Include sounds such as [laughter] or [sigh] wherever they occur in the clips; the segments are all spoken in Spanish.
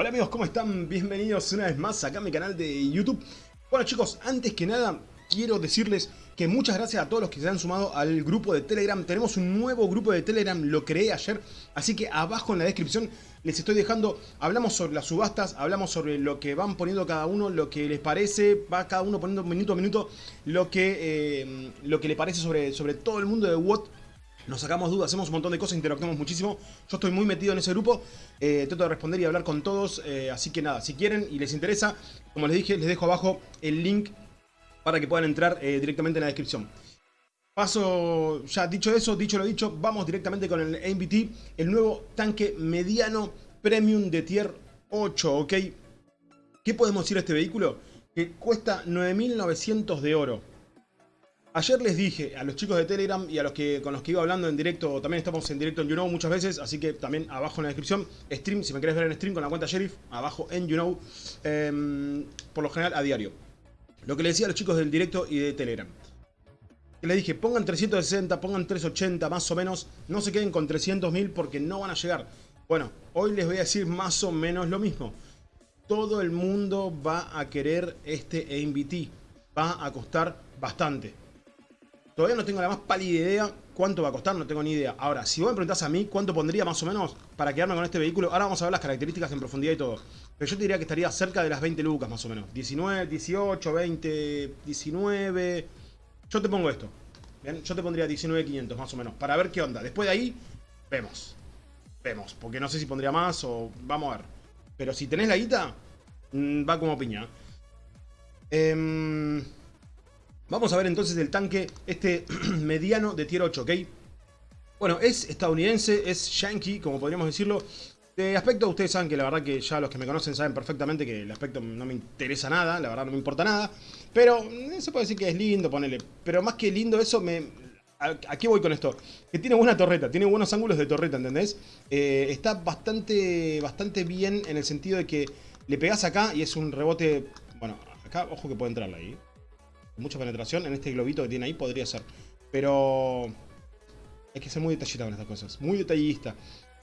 Hola amigos, ¿cómo están? Bienvenidos una vez más acá a mi canal de YouTube. Bueno chicos, antes que nada quiero decirles que muchas gracias a todos los que se han sumado al grupo de Telegram. Tenemos un nuevo grupo de Telegram, lo creé ayer, así que abajo en la descripción les estoy dejando, hablamos sobre las subastas, hablamos sobre lo que van poniendo cada uno, lo que les parece, va cada uno poniendo minuto a minuto lo que, eh, lo que le parece sobre, sobre todo el mundo de WOT nos sacamos dudas, hacemos un montón de cosas, interactuamos muchísimo. Yo estoy muy metido en ese grupo, eh, trato de responder y hablar con todos, eh, así que nada, si quieren y les interesa, como les dije, les dejo abajo el link para que puedan entrar eh, directamente en la descripción. Paso, ya dicho eso, dicho lo dicho, vamos directamente con el AMBT, el nuevo tanque mediano premium de tier 8, ¿ok? ¿Qué podemos decir de este vehículo? Que cuesta 9.900 de oro. Ayer les dije a los chicos de Telegram y a los que con los que iba hablando en directo, también estamos en directo en YouKnow muchas veces, así que también abajo en la descripción, stream, si me querés ver en stream con la cuenta Sheriff, abajo en YouKnow, em, por lo general a diario. Lo que les decía a los chicos del directo y de Telegram. Les dije, pongan 360, pongan 380 más o menos, no se queden con 300.000 porque no van a llegar. Bueno, hoy les voy a decir más o menos lo mismo. Todo el mundo va a querer este AMBT, va a costar bastante. Todavía no tengo la más pálida idea cuánto va a costar, no tengo ni idea. Ahora, si vos me preguntás a mí cuánto pondría más o menos para quedarme con este vehículo, ahora vamos a ver las características en profundidad y todo. Pero yo te diría que estaría cerca de las 20 lucas más o menos. 19, 18, 20, 19... Yo te pongo esto. Yo te pondría 19.500 más o menos, para ver qué onda. Después de ahí, vemos. Vemos, porque no sé si pondría más o... Vamos a ver. Pero si tenés la guita, mm, va como piña. Eh... Vamos a ver entonces el tanque, este [clears throat] mediano de tier 8, ¿ok? Bueno, es estadounidense, es yankee, como podríamos decirlo. De aspecto, ustedes saben que la verdad que ya los que me conocen saben perfectamente que el aspecto no me interesa nada, la verdad no me importa nada. Pero eh, se puede decir que es lindo, ponele. Pero más que lindo eso, me... ¿A, qué voy con esto? Que tiene buena torreta, tiene buenos ángulos de torreta, ¿entendés? Eh, está bastante, bastante bien en el sentido de que le pegás acá y es un rebote... Bueno, acá, ojo que puede entrarla ahí mucha penetración. En este globito que tiene ahí podría ser. Pero hay que ser muy detallista con estas cosas. Muy detallista.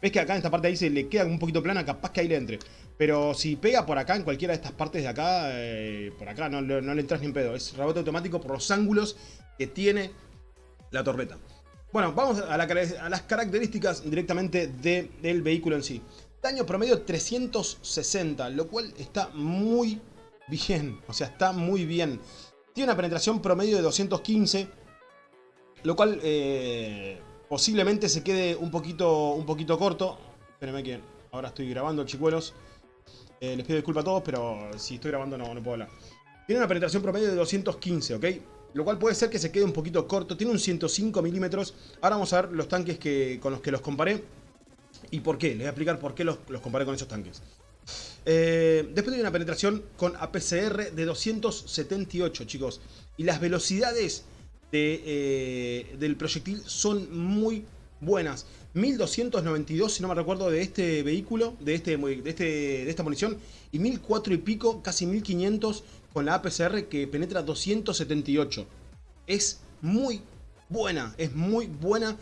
Ves que acá en esta parte ahí se le queda un poquito plana, capaz que ahí le entre. Pero si pega por acá, en cualquiera de estas partes de acá, eh, por acá no, le entras ni en pedo. Es rebote automático por los ángulos que tiene la torreta. Bueno, vamos a, las características directamente del vehículo en sí. Daño promedio 360, lo cual está muy bien. O sea, está muy bien. Tiene una penetración promedio de 215, lo cual eh, posiblemente se quede un poquito, un poquito corto. Espérenme que ahora estoy grabando, chicuelos. Eh, les pido disculpas a todos, pero si estoy grabando no, no puedo hablar. Tiene una penetración promedio de 215, ¿ok? Lo cual puede ser que se quede un poquito corto. Tiene un 105 milímetros. Ahora vamos a ver los tanques que, con los que los comparé. ¿Y por qué? Les voy a explicar por qué los, los comparé con esos tanques. Eh, después hay una penetración con APCR de 278, chicos. Y las velocidades eh, del proyectil son muy buenas. 1292, si no me recuerdo, de este vehículo, de, este, de, este, de esta munición. Y 1004 y pico, casi 1500 con la APCR que penetra 278. Es muy buena, es muy buena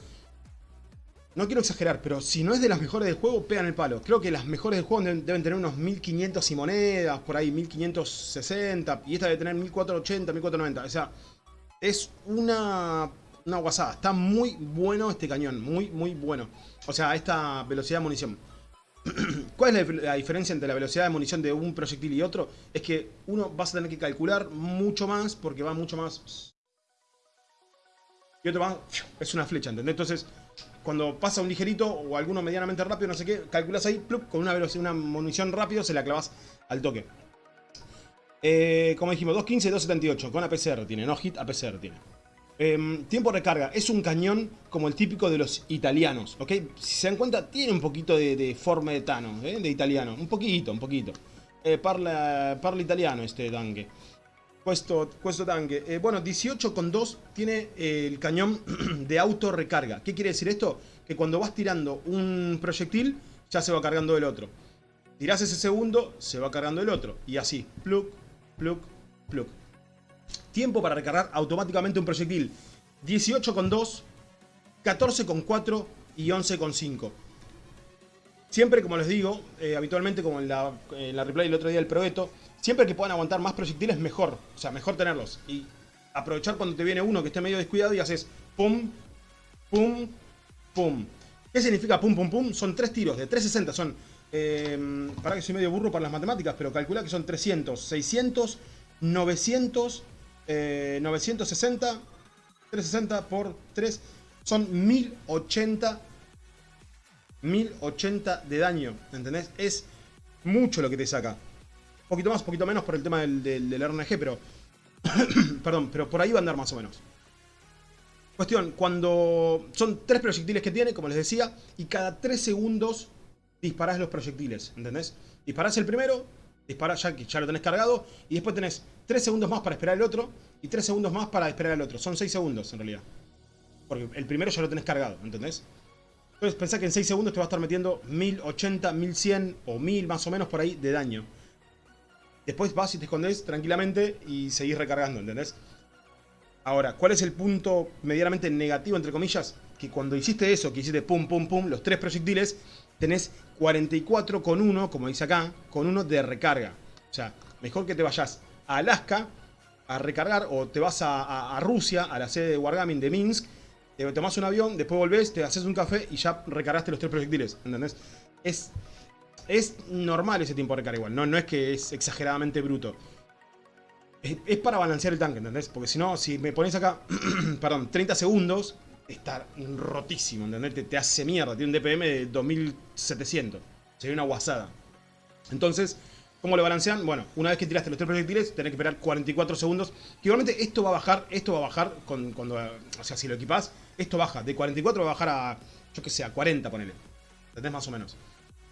no quiero exagerar, pero si no es de las mejores del juego, pegan el palo. Creo que las mejores del juego deben, tener unos 1500 y monedas, por ahí 1560, y esta debe tener 1480, 1490. O sea, es una, una guasada. Está muy bueno este cañón, muy, muy bueno. O sea, esta velocidad de munición. [clears throat] ¿Cuál es la, diferencia entre la velocidad de munición de un proyectil y otro? Es que uno vas a tener que calcular mucho más porque va mucho más... Y otro va... Es una flecha, ¿entendés? Entonces cuando pasa un ligerito o alguno medianamente rápido, no sé qué, calculas ahí, con una velocidad, una munición rápido, se la clavas al toque. Eh, como dijimos, 2.15 y 2.78, con APCR tiene, no hit, APCR tiene. Em, tiempo de recarga, es un cañón como el típico de los italianos, ¿ok? Si se dan cuenta, tiene un poquito de, forma de Tano, ¿eh? de italiano, un poquito, un poquito. Eh, parla, parla italiano este tanque. Questo, questo tanque. Eh, bueno, 18,2 tiene eh, el cañón [clears throat] de auto recarga. ¿Qué quiere decir esto? Que cuando vas tirando un proyectil, ya se va cargando el otro. Tirás ese segundo, se va cargando el otro. Y así, plug, plug, plug. Tiempo para recargar automáticamente un proyectil. 18,2, 14,4 y 11,5. Siempre, como les digo, eh, habitualmente como en la, en la replay el otro día del Proeto, siempre que puedan aguantar más proyectiles, mejor. O sea, mejor tenerlos. Y aprovechar cuando te viene uno que esté medio descuidado y haces pum, pum, pum. ¿Qué significa pum, pum, pum? Son tres tiros de 360. Son, eh, para que soy medio burro para las matemáticas, pero calcula que son 300, 600, 900, 960, 360 por 3, son 1080 1080 de daño, ¿entendés? Es mucho lo que te saca. Poquito más, poquito menos por el tema del, del, RNG, pero... [coughs] perdón, pero por ahí va a andar más o menos. Cuestión, cuando son tres proyectiles que tiene, como les decía, y cada tres segundos disparás los proyectiles, ¿entendés? Disparás el primero, disparás ya que ya lo tenés cargado, y después tenés tres segundos más para esperar el otro, y tres segundos más para esperar el otro. Son seis segundos, en realidad. Porque el primero ya lo tenés cargado, ¿entendés? Entonces pensá que en 6 segundos te va a estar metiendo 1080, 1100 o 1000 más o menos por ahí de daño. Después vas y te escondes tranquilamente y seguís recargando, ¿entendés? Ahora, ¿cuál es el punto medianamente negativo, entre comillas? Que cuando hiciste eso, que hiciste pum, pum, pum, los tres proyectiles, tenés 44 con 1, como dice acá, con 1 de recarga. O sea, mejor que te vayas a Alaska a recargar o te vas a, a Rusia, a la sede de Wargaming de Minsk, te tomás un avión, después volvés, te haces un café y ya recargaste los tres proyectiles, ¿entendés? Es, es normal ese tiempo de recarga igual, no, no es que es exageradamente bruto. Es, para balancear el tanque, ¿entendés? Porque si no, si me pones acá, [clears throat] perdón, 30 segundos, está rotísimo, ¿entendés? Te, hace mierda, tiene un DPM de 2700, sería una guasada. Entonces, ¿Cómo lo balancean? Bueno, una vez que tiraste los tres proyectiles, tenés que esperar 44 segundos. Que igualmente esto va a bajar, esto va a bajar con, cuando, o sea, si lo equipás, esto baja. De 44 va a bajar a, yo que sé, a 40, ponele. ¿Entendés? Más o menos.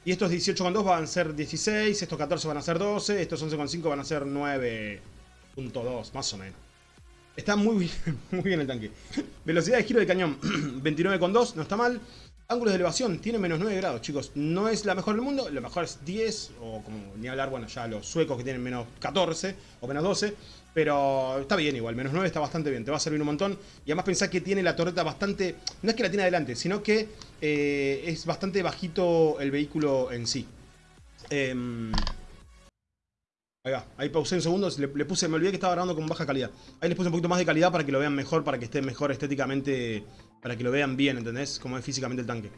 Y estos 18,2 van a ser 16, estos 14 van a ser 12, estos 11,5 van a ser 9.2, más o menos. Está muy bien, [laughs] muy bien el tanque. Velocidad de giro de cañón, [clears throat] 29,2, no está mal. Ángulos de elevación, tiene menos 9 grados, chicos. No es la mejor del mundo, lo mejor es 10, o como ni hablar, bueno, ya los suecos que tienen menos 14 o menos 12. Pero está bien igual, menos 9 está bastante bien, te va a servir un montón. Y además pensá que tiene la torreta bastante... No es que la tiene adelante, sino que eh, es bastante bajito el vehículo en sí. Em, ahí va, ahí pausé un segundo, le, le, puse, me olvidé que estaba grabando con baja calidad. Ahí les puse un poquito más de calidad para que lo vean mejor, para que esté mejor estéticamente para que lo vean bien, ¿entendés? Como es físicamente el tanque.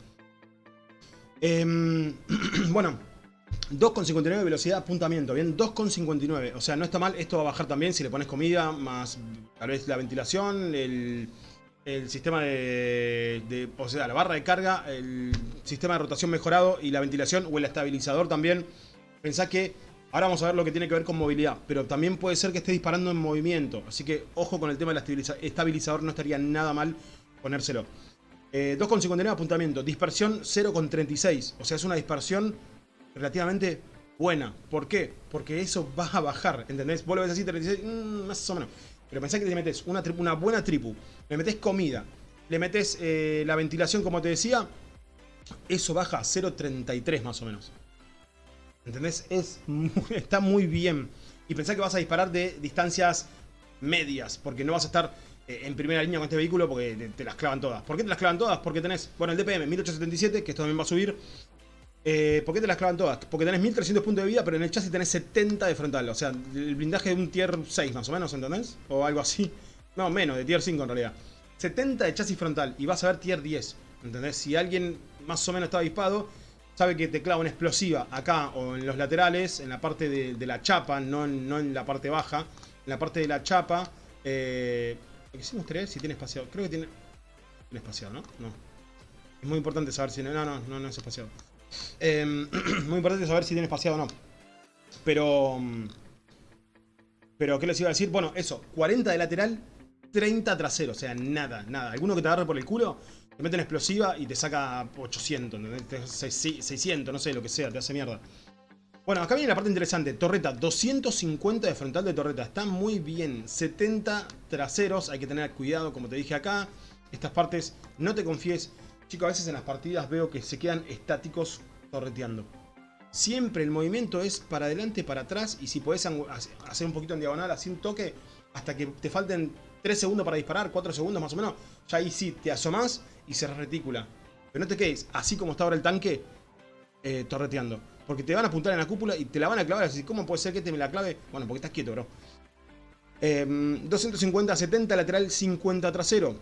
Eh, [clears throat] bueno, 2,59 de velocidad apuntamiento, bien, 2,59. O sea, no está mal, esto va a bajar también si le pones comida, más tal vez la ventilación, el, sistema de, de, O sea, la barra de carga, el sistema de rotación mejorado y la ventilación o el estabilizador también. Pensá que ahora vamos a ver lo que tiene que ver con movilidad, pero también puede ser que esté disparando en movimiento. Así que ojo con el tema del estabilizador, no estaría nada mal ponérselo. Eh, 2,59 apuntamiento, dispersión 0,36. O sea, es una dispersión relativamente buena. ¿Por qué? Porque eso va a bajar, ¿entendés? Vos lo ves así, 36, mmm, más o menos. Pero pensá que te metes una, una buena tripu, le metes comida, le metes eh, la ventilación, como te decía, eso baja a 0,33 más o menos. ¿Entendés? Es [laughs] está muy bien. Y pensá que vas a disparar de distancias medias, porque no vas a estar en primera línea con este vehículo porque te, las clavan todas. ¿Por qué te las clavan todas? Porque tenés, bueno, el DPM 1877, que esto también va a subir. Eh, ¿Por qué te las clavan todas? Porque tenés 1300 puntos de vida, pero en el chasis tenés 70 de frontal. O sea, el blindaje de un tier 6 más o menos, ¿entendés? O algo así. No, menos, de tier 5 en realidad. 70 de chasis frontal y vas a ver tier 10. ¿Entendés? Si alguien más o menos está avispado, sabe que te clava una explosiva acá o en los laterales, en la parte de, la chapa, no en, no en la parte baja. En la parte de la chapa, eh, lo que sí me si tiene espaciado. Creo que tiene... Tiene espaciado, ¿no? No. Es muy importante saber si... No, no, no, no es espaciado. Em, [clears throat] muy importante saber si tiene espaciado o no. Pero... Mm, pero, ¿qué les iba a decir? Bueno, eso. 40 de lateral, 30 trasero. O sea, nada, nada. Alguno que te agarre por el culo, te mete una explosiva y te saca 800, ¿entendés? 600, no sé, lo que sea, te hace mierda. Bueno, acá viene la parte interesante. Torreta, 250 de frontal de torreta. Está muy bien. 70 traseros. Hay que tener cuidado, como te dije acá. Estas partes, no te confíes. Chicos, a veces en las partidas veo que se quedan estáticos torreteando. Siempre el movimiento es para adelante, para atrás. Y si podés hacer un poquito en diagonal, así un toque, hasta que te falten 3 segundos para disparar, 4 segundos más o menos. Ya ahí sí, te asomás y se reticula. Pero no te quedes así como está ahora el tanque eh, torreteando. Porque te van a apuntar en la cúpula y te la van a clavar. Así, ¿cómo puede ser que te me la clave? Bueno, porque estás quieto, bro. 250 70 lateral, 50 trasero.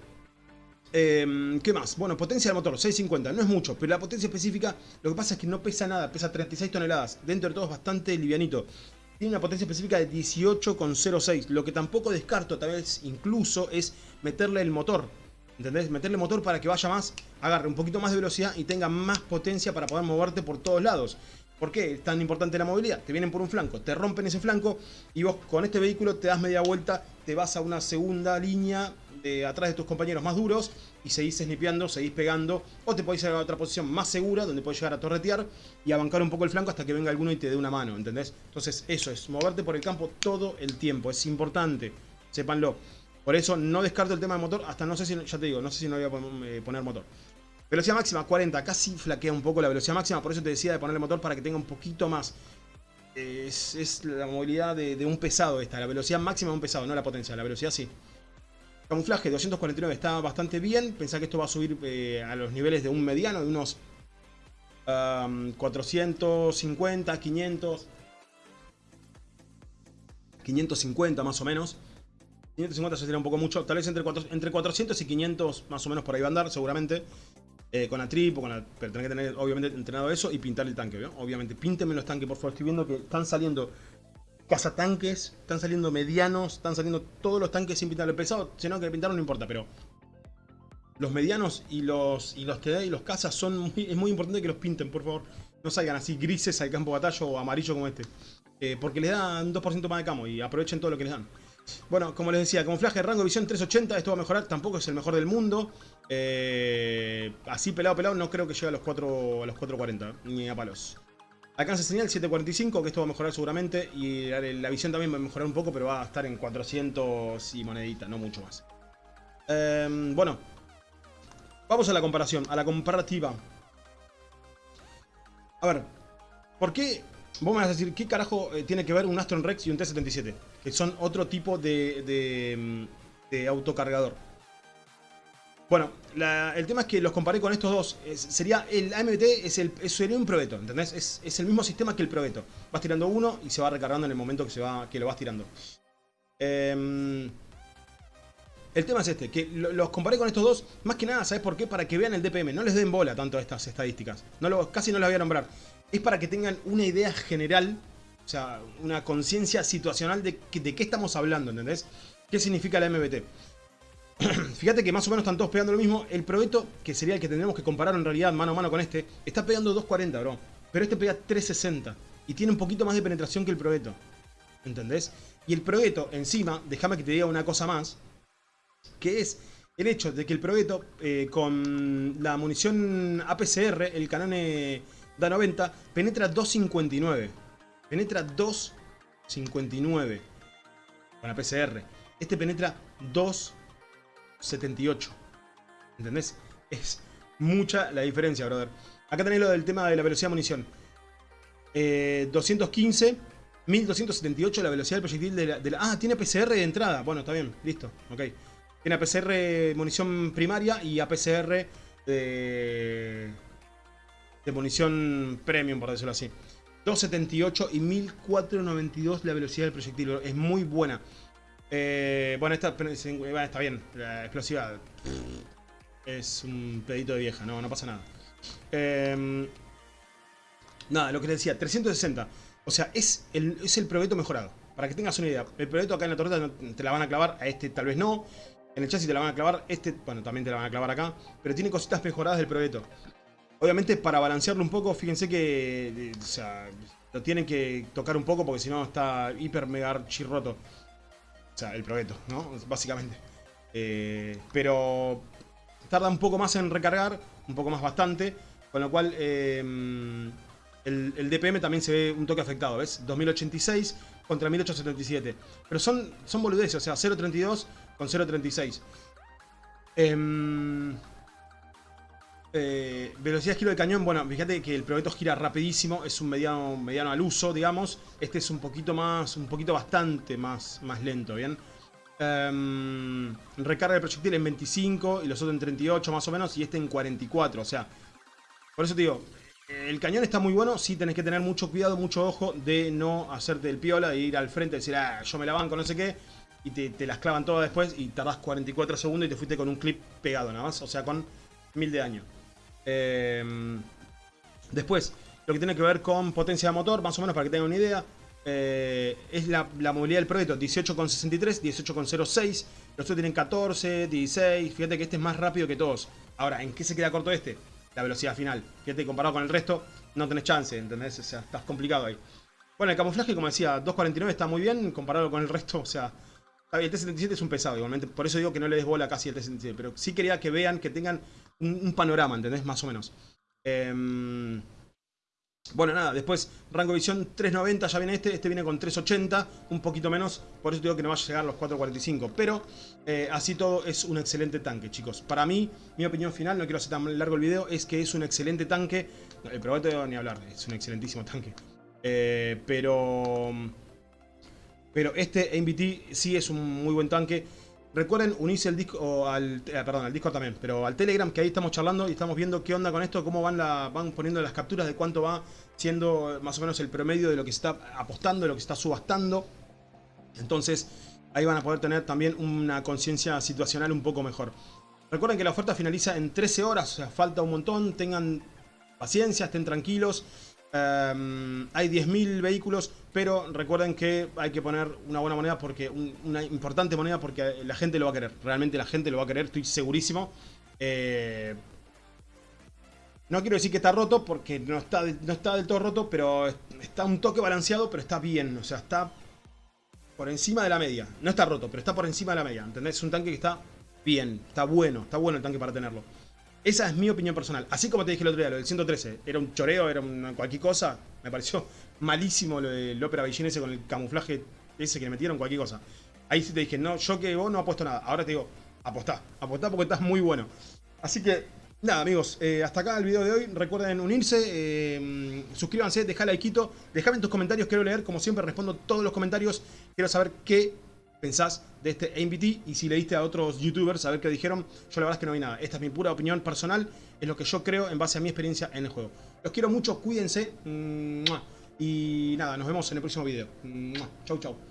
Em, ¿Qué más? Bueno, potencia del motor, 650, no es mucho, pero la potencia específica, lo que pasa es que no pesa nada, pesa 36 toneladas, dentro de todo es bastante livianito. Tiene una potencia específica de 18,06, lo que tampoco descarto, tal vez incluso, es meterle el motor, ¿entendés? Meterle motor para que vaya más, agarre un poquito más de velocidad y tenga más potencia para poder moverte por todos lados. ¿Por qué es tan importante la movilidad? Te vienen por un flanco, te rompen ese flanco y vos con este vehículo te das media vuelta, te vas a una segunda línea de atrás de tus compañeros más duros y seguís snipeando, seguís pegando o te podés ir a otra posición más segura donde podés llegar a torretear y a bancar un poco el flanco hasta que venga alguno y te dé una mano, ¿entendés? Entonces eso es, moverte por el campo todo el tiempo, es importante, sépanlo. Por eso no descarto el tema del motor, hasta no sé si, ya te digo, no sé si no voy a eh, poner motor. Velocidad máxima 40, casi flaquea un poco la velocidad máxima, por eso te decía de ponerle motor para que tenga un poquito más. Es, la movilidad de, un pesado esta, la velocidad máxima de un pesado, no la potencia, la velocidad sí. Camuflaje 249 está bastante bien, pensá que esto va a subir eh, a los niveles de un mediano, de unos 450, 500... 550 más o menos. 550 se sería un poco mucho, tal vez entre, entre 400 y 500 más o menos por ahí va a andar seguramente. Eh, con la trip o con la... Pero tenés que tener obviamente entrenado eso y pintar el tanque. Obviamente, píntenme los tanques, por favor. Estoy viendo que están saliendo cazatanques, están saliendo medianos, están saliendo todos los tanques sin pintar el pesado. Si no, que pintaron no importa, pero... Los medianos y los, y los TD y los cazas son es muy importante que los pinten, por favor. No salgan así grises al campo de batalla o amarillo como este. Eh, porque les dan 2% más de camo y aprovechen todo lo que les dan. Bueno, como les decía, camuflaje, rango visión 380, esto va a mejorar, tampoco es el mejor del mundo. Eh, así pelado, pelado, no creo que llegue a los, 4, a los 440, ni a palos. Alcance señal 745, que esto va a mejorar seguramente. Y la visión también va a mejorar un poco, pero va a estar en 400 y monedita, no mucho más. Em, bueno, vamos a la comparación, a la comparativa. A ver, ¿por qué? Vos me vas a decir, ¿qué carajo eh, tiene que ver un Astron Rex y un T-77? Que son otro tipo de, de, de autocargador. Bueno, el tema es que los comparé con estos dos. sería El AMT es sería un probeto, ¿entendés? Es, el mismo sistema que el probeto. Vas tirando uno y se va recargando en el momento que, se va, que lo vas tirando. Em, el tema es este, que los comparé con estos dos, más que nada, ¿sabes por qué? Para que vean el DPM, no les den bola tanto a estas estadísticas. No lo, casi no las voy a nombrar. Es para que tengan una idea general, o sea, una conciencia situacional de, qué estamos hablando, ¿entendés? ¿Qué significa la MBT? [clears throat] Fíjate que más o menos están todos pegando lo mismo. El Probeto, que sería el que tendremos que comparar en realidad mano a mano con este, está pegando 240, bro. Pero este pega 360. Y tiene un poquito más de penetración que el Probeto. ¿Entendés? Y el Probeto, encima, déjame que te diga una cosa más. Que es el hecho de que el Probeto, eh, con la munición APCR, el Canone da 90, penetra 259. Penetra 259 con APCR. Este penetra 2 78. ¿Entendés? Es mucha la diferencia, brother. Acá tenéis lo del tema de la velocidad de munición. 215, 1278 la velocidad del proyectil de la, Ah, tiene PCR de entrada. Bueno, está bien, listo, ok. Tiene APCR munición primaria y APCR de, de munición premium, por decirlo así. 278 y 1492 la velocidad del proyectil. Es muy buena. Eh, bueno, esta está bien. La explosiva es un pedito de vieja, no, no pasa nada. Em, nada, lo que les decía, 360. O sea, es el, es el proyecto mejorado. Para que tengas una idea. El proyecto acá en la torreta te la van a clavar, a este tal vez no. En el chasis te la van a clavar, este, bueno, también te la van a clavar acá. Pero tiene cositas mejoradas del proyecto. Obviamente para balancearlo un poco, fíjense que o sea, lo tienen que tocar un poco porque si no está hiper mega chirroto. O sea, el proyecto, ¿no? Básicamente. Eh, pero tarda un poco más en recargar, un poco más bastante, con lo cual eh, el, DPM también se ve un toque afectado, ¿ves? 2086 contra 1877. Pero son, son boludeces, o sea, 0.32 con 0.36. Eh, eh, velocidad de giro de cañón, bueno, fíjate que el proyecto gira rapidísimo, es un mediano, mediano al uso, digamos. Este es un poquito más, un poquito bastante más, más lento, ¿bien? Em, recarga de proyectil en 25 y los otros en 38 más o menos y este en 44, o sea, por eso te digo, El cañón está muy bueno, sí tenés que tener mucho cuidado, mucho ojo de no hacerte el piola, de ir al frente y decir, ah, yo me la banco, no sé qué, y te, las clavan todas después y tardás 44 segundos y te fuiste con un clip pegado nada más, o sea, con mil de daño. Em, después, lo que tiene que ver con potencia de motor, más o menos para que tengan una idea, eh, es la, movilidad del proyecto 18,63, 18,06. Los otros tienen 14, 16. Fíjate que este es más rápido que todos. Ahora, ¿en qué se queda corto este? La velocidad final. Fíjate, comparado con el resto, no tenés chance, ¿entendés? O sea, estás complicado ahí. Bueno, el camuflaje, como decía, 2.49 está muy bien comparado con el resto. O sea, el T-77 es un pesado igualmente. Por eso digo que no le des bola casi al T-77. Pero sí quería que vean, que tengan un, panorama, ¿entendés? Más o menos. Eh, bueno, nada, después rango visión 390 ya viene este, este viene con 380, un poquito menos, por eso digo que no va a llegar a los 445, pero eh, así todo es un excelente tanque, chicos. Para mí, mi opinión final, no quiero hacer tan largo el video, es que es un excelente tanque, el probate ni hablar, es un excelentísimo tanque. Eh, pero... Pero este MBT sí es un muy buen tanque. Recuerden unirse al disco, al, eh, perdón, al Discord también, pero al Telegram, que ahí estamos charlando y estamos viendo qué onda con esto, cómo van, la, van poniendo las capturas de cuánto va siendo más o menos el promedio de lo que se está apostando, de lo que se está subastando. Entonces, ahí van a poder tener también una conciencia situacional un poco mejor. Recuerden que la oferta finaliza en 13 horas, o sea, falta un montón, tengan paciencia, estén tranquilos. Em, hay 10.000 vehículos, pero recuerden que hay que poner una buena moneda, porque una importante moneda, porque la gente lo va a querer. Realmente la gente lo va a querer, estoy segurísimo. Eh, no quiero decir que está roto, porque no está, no está del todo roto, pero está un toque balanceado, pero está bien. O sea, está por encima de la media. No está roto, pero está por encima de la media. ¿Entendés? Es un tanque que está bien, está bueno, está bueno el tanque para tenerlo. Esa es mi opinión personal. Así como te dije el otro día, lo del 113, era un choreo, era una cualquier cosa. Me pareció [laughs] malísimo lo del Opera Beijing con el camuflaje ese que le metieron, cualquier cosa. Ahí sí te dije, no, yo que vos no apuesto nada. Ahora te digo, apostá, apostá porque estás muy bueno. Así que, nada amigos, eh, hasta acá el video de hoy. Recuerden unirse, eh, suscríbanse, dejá like, dejame en tus comentarios, quiero leer. Como siempre, respondo todos los comentarios. Quiero saber qué pensás de este MVT y si leíste a otros youtubers a ver qué dijeron. Yo la verdad es que no vi nada. Esta es mi pura opinión personal, es lo que yo creo en base a mi experiencia en el juego. Los quiero mucho, cuídense. Y nada, nos vemos en el próximo video. Chau, chau.